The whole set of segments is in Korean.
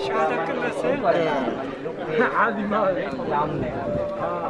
시간 다 끝났어요? 아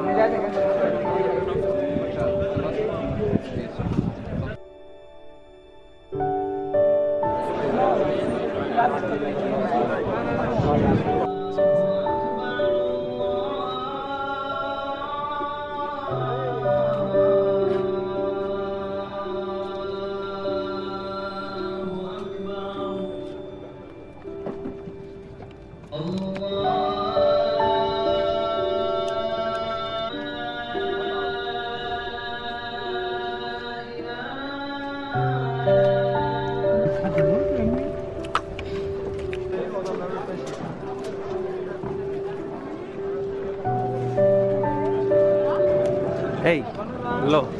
니마 Hey, hello.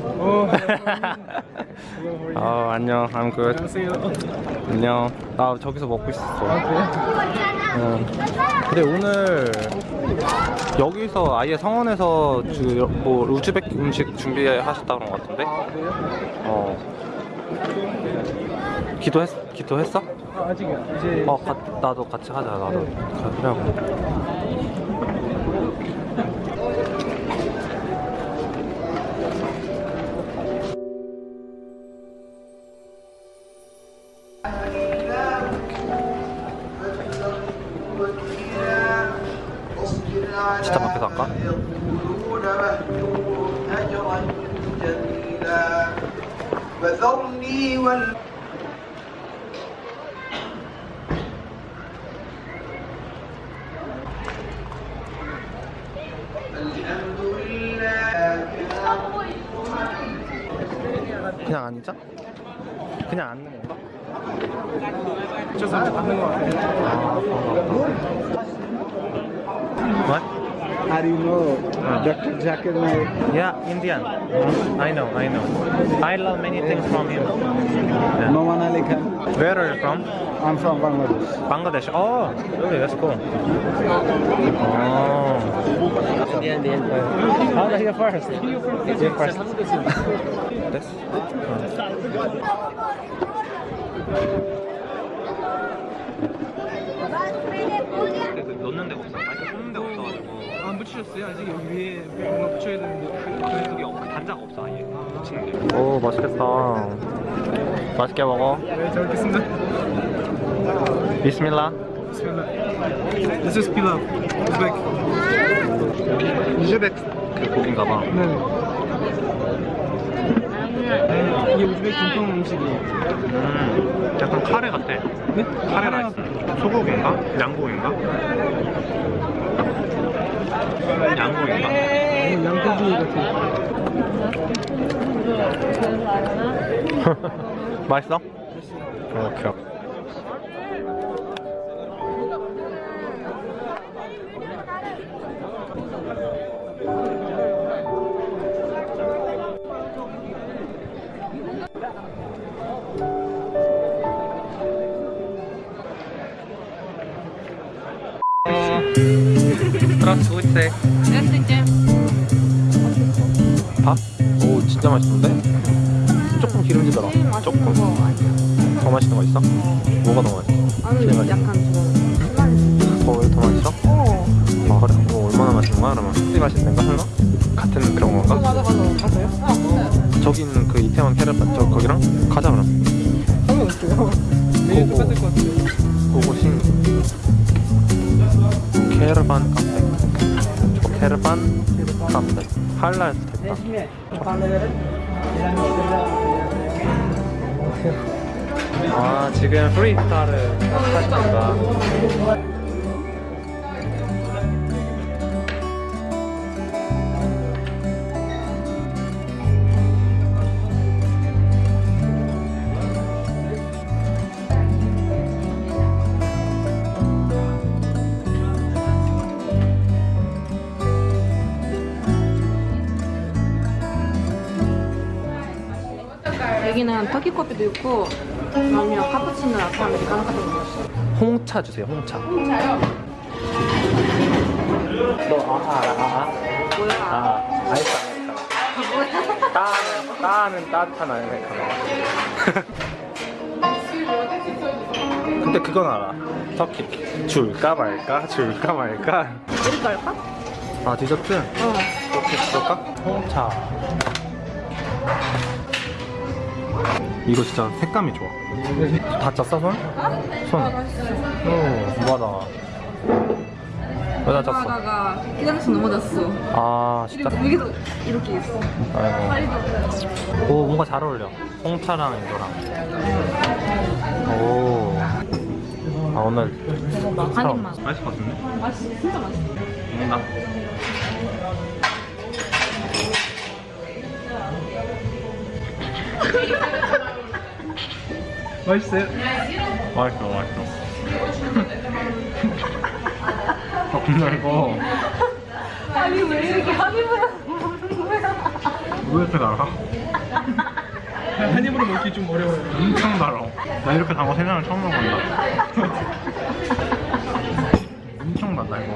어 안녕, I'm good. 안녕. 나 저기서 먹고 있었어. 응. 근데 오늘 여기서 아예 성원에서 주, 뭐 우즈벡 음식 준비하셨다 그런 것 같은데? 어. 기도했 기도했어? 아 직이야 이제 어, 가, 나도 같이 하자. 나도 가려고. 시참 앞에서 할까? 그냥 앉아? 그냥 앉는 건가? 저 사람 앉는 거 같아. 아, How do you know Dr. Zakir Naik? Yeah, Indian. I know, I know. I learn many things from him. Yeah. Noman Ali Khan Where are you from? I'm from Bangladesh Bangladesh. Oh, really? That's cool. Oh. Indian, Indian How are you first? You first. This? 넣는 데가 없어. 안 붙이셨어요? 아직 여기 위에 뭔가 붙여야 되는데 그게 없어. 단자가 없어 아예. 붙이는 게. 오 맛있겠다. 맛있게 먹어. 네, 잘 먹겠습니다 비스밀라. Bismillah This is pilav Uzbek 우즈벡 그 고기인가 봐. 네 이게 우즈벡 전통 음식이에요 음, 약간 카레 같아. 네? 카레 라이스. 소고기인가? 양고기인가? 양고기인가? 네, 양고기 같아요 맛있어? 오케이. Здравствуйте. Здравствуйте. 밥? 오 진짜 맛있는데? 조금 기름지더라. 조금. 더 맛있는 거 있어? 뭐가 더 맛있어? 아니 제일 맛있어? 약간 좀 더, 더 맛있어? 어. 아 그래? 뭐 얼마나 맛있는 거야 그러면? 이 맛있는 건가 설마? 같은 그런 건가? 맞아 맞아 맞아요? 저기 있는 그 이태원 캐럿반 저 거기랑 가자 그럼. 상관없어요 메뉴 오고. 똑같을 것 같아요 그곳이 캐러반 카페. 저 캐러반 카페. 할랄 됐다. 아 지금 프리스타를 하십니다. 여기는 터키 커피도 있고 아니면 카푸치노 라떼 아메리카노 같은 거 있어요. 홍차 주세요. 홍차. 진짜요? 너아 알아 아 아. 뭐야? 아 아이스 아메리카노. 뭐야? 따는 따는 따뜻한 아메리카노. 근데 그건 알아. 터키. 줄까 말까? 줄까 말까? 이렇게 할까? 아 디저트? 어. 이렇게 줄까? 홍차. 이거 진짜 색감이 좋아. 다쳤어 손? 손. 어, 맞아. 왜 다쳤어? 하다가 화장실 넘어졌어. 아 진짜. 여기도 이렇게 있어. 아이고. 오 뭔가 잘 어울려. 홍차랑 이거랑. 오. 아 오늘 한 입만. 맛있을 것 같은데? 맛있어. 진짜 맛있어. 먹는다. 맛있어요? 맛있어 맛있어. 아 근데 이거 아니 왜 이렇게 한 입을 먹는 거야? 왜 이렇게 달아? 한 입으로 먹기 좀 어려워요. 엄청 달아. 나 이렇게 단거 세상에 처음 먹어본다. 엄청 달다 이거.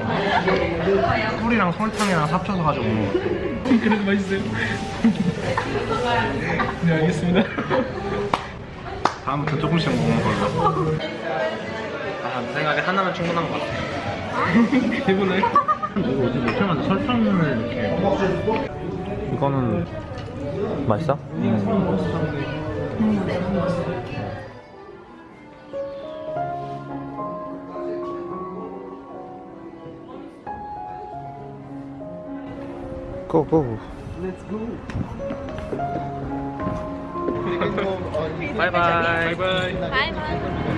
꿀이랑 설탕이랑 합쳐서 가지고. 그래도 맛있어요. 네, 알겠습니다. 다음부터 조금씩 먹는 걸로. 아, 내 생각에 하나면 충분한 것 같아. 대본을. 이거 어떻게 만든 설탕을 이렇게. 이거는 맛있어? 고고. 바이바 이. 바이바이. 바이바이.